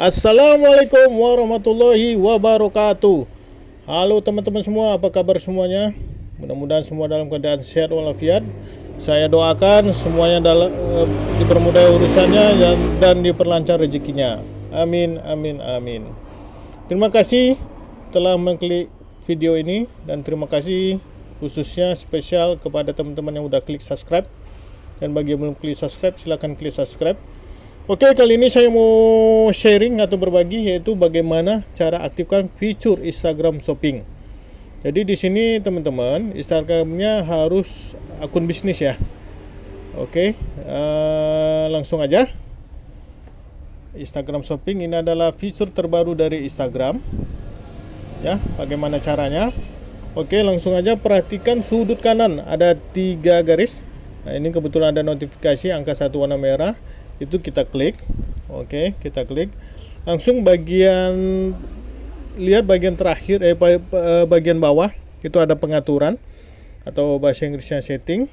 Assalamualaikum warahmatullahi wabarakatuh. Halo teman-teman semua, apa kabar semuanya? Mudah-mudahan semua dalam keadaan sehat walafiat. Saya doakan semuanya dalam, eh, dipermudah urusannya dan, dan diperlancar rezekinya. Amin, amin, amin. Terima kasih telah mengklik video ini Dan terima kasih khususnya spesial kepada teman-teman yang udah klik subscribe. Dan bagi yang belum klik subscribe, silahkan klik subscribe Oke, kali ini saya mau sharing atau berbagi yaitu bagaimana cara aktifkan fitur Instagram Shopping. Jadi di sini teman-teman, Instagramnya harus akun bisnis ya. Oke, uh, langsung aja. Instagram Shopping ini adalah fitur terbaru dari Instagram. Ya, bagaimana caranya? Oke, langsung aja perhatikan sudut kanan ada tiga garis. Nah, ini kebetulan ada notifikasi angka satu warna merah itu kita klik. Oke okay, kita klik. Langsung bagian lihat bagian terakhir eh, eh bagian bawah. Itu ada pengaturan atau bahasa Inggrisnya setting.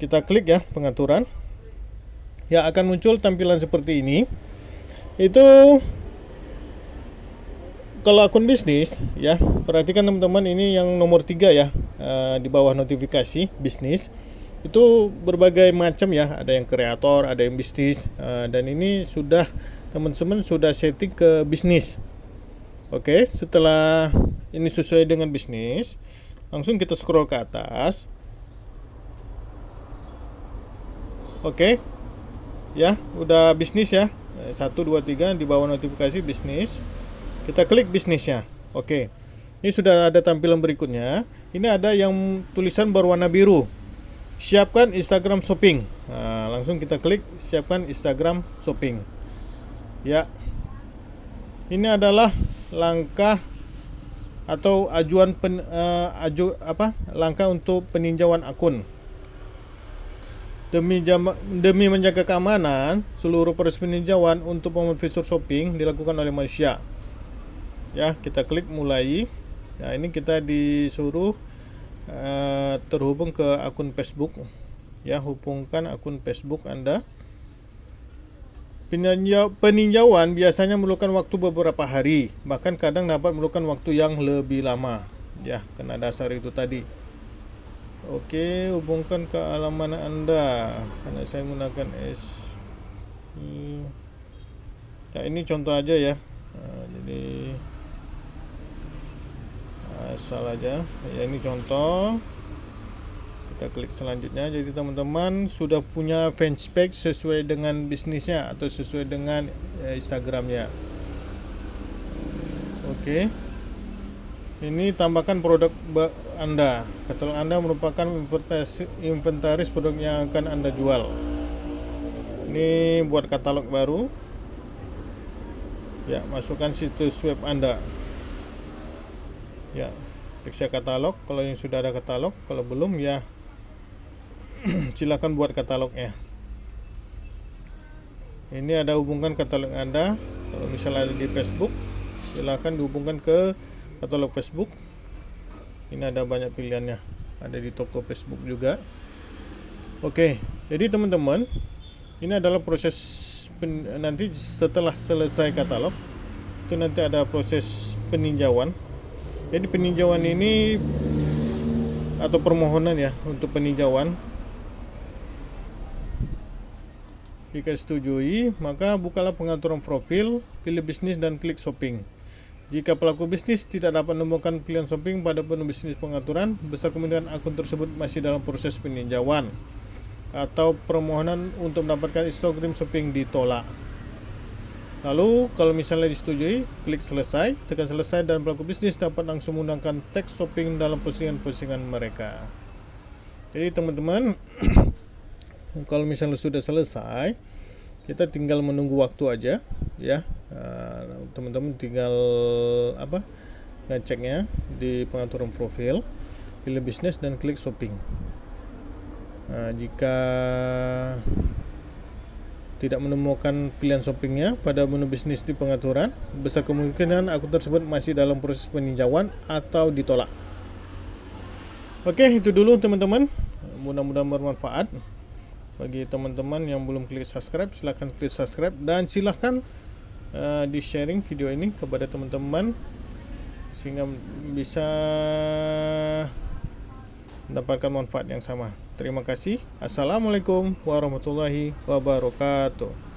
Kita klik ya pengaturan. Ya akan muncul tampilan seperti ini. Itu kalau akun bisnis ya perhatikan teman-teman ini yang nomor tiga ya uh, di bawah notifikasi bisnis itu berbagai macam ya. Ada yang kreator ada yang bisnis. Uh, dan ini sudah teman-teman sudah setting ke bisnis. Oke setelah ini sesuai dengan bisnis langsung kita scroll ke atas. Oke ya udah bisnis ya. Satu dua tiga di bawah notifikasi bisnis. Kita klik bisnisnya. Oke ini sudah ada tampilan berikutnya. Ini ada yang tulisan berwarna biru siapkan Instagram shopping. Nah, langsung kita klik siapkan Instagram shopping. Ya. Ini adalah langkah atau ajuan pen, uh, aju apa langkah untuk peninjauan akun. Demi jama, demi menjaga keamanan seluruh proses peninjauan untuk membuat fitur shopping dilakukan oleh manusia. Ya kita klik mulai. Nah ini kita disuruh Eh, terhubung ke akun Facebook. Ya hubungkan akun Facebook Anda. Peninjauan biasanya memerlukan waktu beberapa hari. Bahkan kadang dapat memerlukan waktu yang lebih lama. Ya karena dasar itu tadi. Oke hubungkan ke alamat Anda. Karena saya menggunakan S ya ini contoh aja ya nah, jadi asal aja. Ya ini contoh. Kita klik selanjutnya. Jadi teman-teman sudah punya fanspage sesuai dengan bisnisnya atau sesuai dengan ya, Instagramnya. Oke. Ini tambahkan produk anda. Katalog anda merupakan inventaris produk yang akan anda jual. Ini buat katalog baru. Ya masukkan situs web anda ya. Periksa katalog. Kalau yang sudah ada katalog kalau belum ya silakan buat katalognya. Ini ada hubungkan katalog anda. Kalau misalnya ada di Facebook silakan dihubungkan ke katalog Facebook. Ini ada banyak pilihannya. Ada di toko Facebook juga. Oke jadi teman-teman ini adalah proses nanti setelah selesai katalog itu nanti ada proses peninjauan jadi peninjauan ini atau permohonan ya untuk peninjauan. Jika setujui maka bukalah pengaturan profil pilih bisnis dan klik shopping. Jika pelaku bisnis tidak dapat menemukan pilihan shopping pada penuh bisnis pengaturan besar kemungkinan akun tersebut masih dalam proses peninjauan atau permohonan untuk mendapatkan Instagram shopping ditolak Lalu kalau misalnya disetujui, klik selesai, tekan selesai dan pelaku bisnis dapat langsung menggunakan teks shopping dalam postingan-postingan mereka. Jadi teman-teman, kalau misalnya sudah selesai, kita tinggal menunggu waktu aja, ya. Nah, teman-teman tinggal apa? ngeceknya di pengaturan profil, pilih bisnis dan klik shopping. Nah, jika tidak menemukan pilihan shoppingnya pada menu bisnis di pengaturan, besar kemungkinan akun tersebut masih dalam proses peninjauan atau ditolak. Oke, itu dulu teman-teman. Mudah-mudahan bermanfaat. Bagi teman-teman yang belum klik subscribe, silahkan klik subscribe dan silahkan uh, di sharing video ini kepada teman-teman sehingga bisa mendapatkan manfaat yang sama. Terima kasih. Assalamualaikum warahmatullahi wabarakatuh.